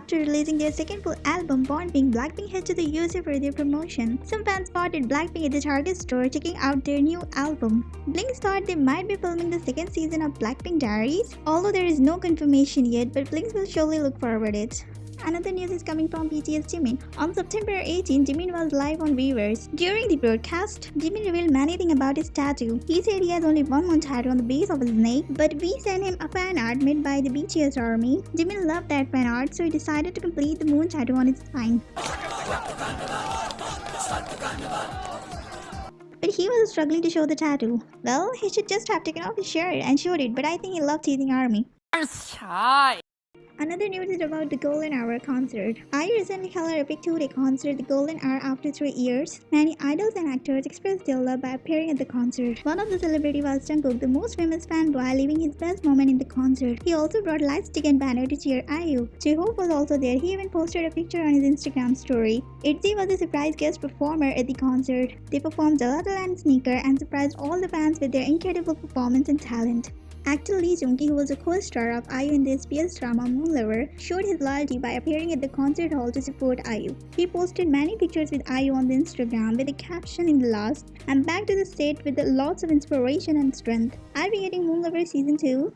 after releasing their second full album, Born Pink, Blackpink head to the USA for their promotion. Some fans spotted Blackpink at the Target store checking out their new album. Blinks thought they might be filming the second season of Blackpink Diaries, although there is no confirmation yet, but Blinks will surely look forward it. Another news is coming from BTS Jimin. On September 18, Jimin was live on Weverse. During the broadcast, Jimin revealed many things about his tattoo. He said he has only one moon tattoo on the base of his neck, but we sent him a fan art made by the BTS army. Jimin loved that fan art, so he decided to complete the moon tattoo on his spine. But he was struggling to show the tattoo. Well, he should just have taken off his shirt and showed it, but I think he loved teasing army. Another news is about the Golden Hour concert. I recently held a epic two-day concert, the Golden Hour, after three years. Many idols and actors expressed their love by appearing at the concert. One of the celebrities was Jungkook, the most famous fanboy, living his best moment in the concert. He also brought light stick and banner to cheer IU. J-Hope was also there. He even posted a picture on his Instagram story. ITZY was a surprise guest performer at the concert. They performed and Sneaker and surprised all the fans with their incredible performance and talent. Actor Lee Joon-gi, who was a co-star of IU in the SBS drama Moon Lover, showed his loyalty by appearing at the concert hall to support IU. He posted many pictures with IU on the Instagram with a caption in the last, I'm back to the state with lots of inspiration and strength. I'll be getting Moon Lover season 2